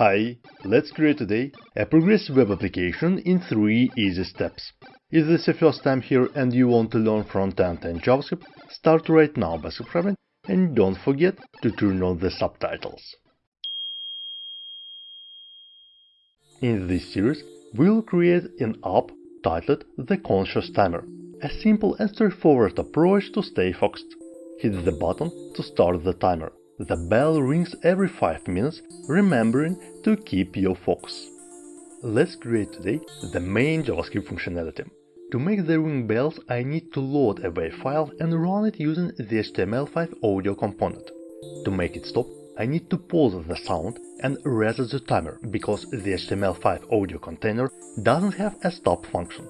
Hi, let's create today a progressive web application in 3 easy steps. If this is your first time here and you want to learn front-end and JavaScript, start right now by subscribing and don't forget to turn on the subtitles. In this series, we'll create an app titled The Conscious Timer, a simple and straightforward approach to stay focused. Hit the button to start the timer. The bell rings every 5 minutes, remembering to keep your focus. Let's create today the main JavaScript functionality. To make the ring bells, I need to load a WAV file and run it using the HTML5 audio component. To make it stop, I need to pause the sound and reset the timer, because the HTML5 audio container doesn't have a stop function.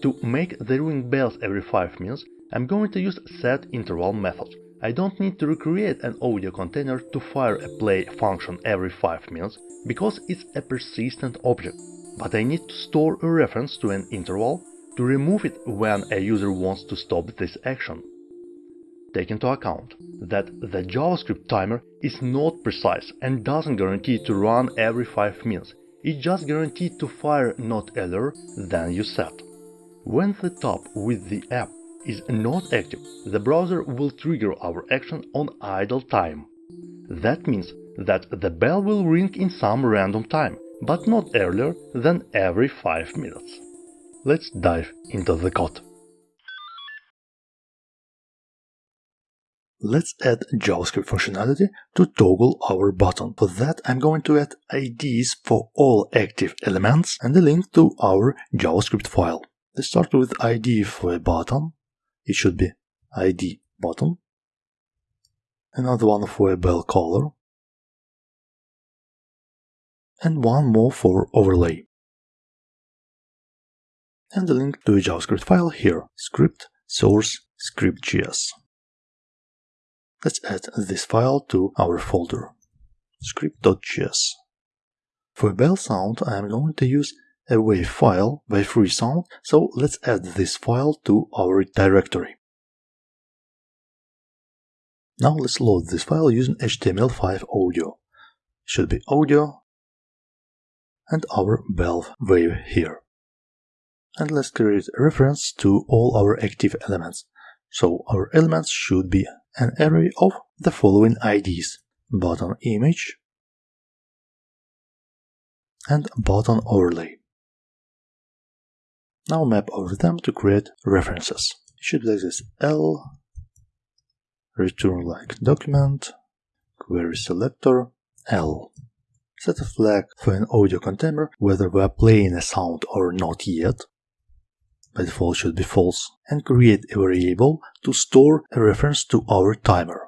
To make the ring bells every 5 minutes, I'm going to use setInterval method. I don't need to recreate an audio container to fire a play function every 5 minutes, because it's a persistent object, but I need to store a reference to an interval to remove it when a user wants to stop this action. Take into account that the JavaScript timer is not precise and doesn't guarantee to run every 5 minutes, it just guaranteed to fire not earlier than you set. When the top with the app is not active, the browser will trigger our action on idle time. That means that the bell will ring in some random time, but not earlier than every 5 minutes. Let's dive into the code. Let's add JavaScript functionality to toggle our button. For that I'm going to add IDs for all active elements and a link to our JavaScript file. Let's start with ID for a button it should be ID button, another one for a bell color, and one more for overlay. And a link to a JavaScript file here, script source script.js. Let's add this file to our folder, script.js. For a bell sound, I am going to use a WAV file, wave3 sound, so let's add this file to our directory. Now let's load this file using HTML5 audio. Should be audio and our valve wave here. And let's create a reference to all our active elements. So our elements should be an array of the following IDs button image and button overlay. Now map over them to create references. It should be like this L, return like document, query selector, L. Set a flag for an audio container whether we are playing a sound or not yet. By default should be false, and create a variable to store a reference to our timer.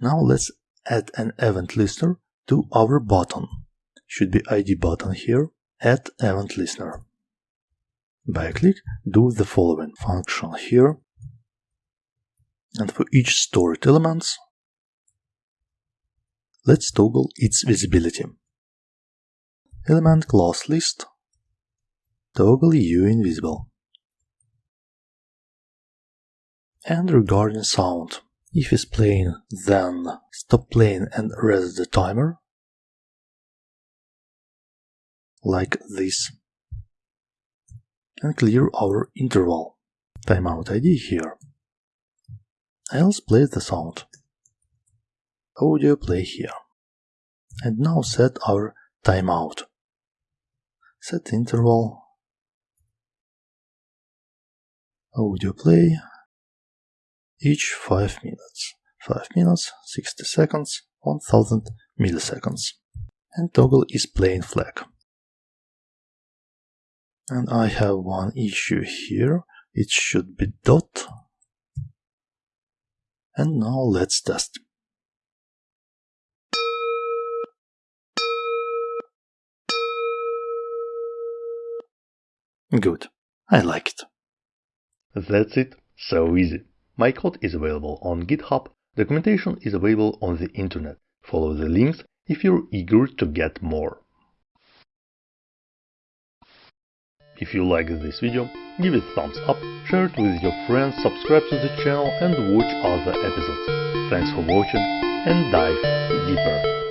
Now let's add an event listener to our button. Should be ID button here, add event listener. By click, do the following function here, and for each stored element, let's toggle its visibility. Element class list, toggle U invisible. And regarding sound, if it's playing, then stop playing and reset the timer, like this and clear our interval. Timeout ID here. Else play the sound. Audio play here. And now set our timeout. Set interval. Audio play each 5 minutes. 5 minutes, 60 seconds, 1000 milliseconds. And toggle is playing flag. And I have one issue here. It should be dot. And now let's test. Good. I like it. That's it. So easy. My code is available on GitHub. Documentation is available on the internet. Follow the links if you're eager to get more. If you like this video, give it thumbs up, share it with your friends, subscribe to the channel and watch other episodes. Thanks for watching and dive deeper.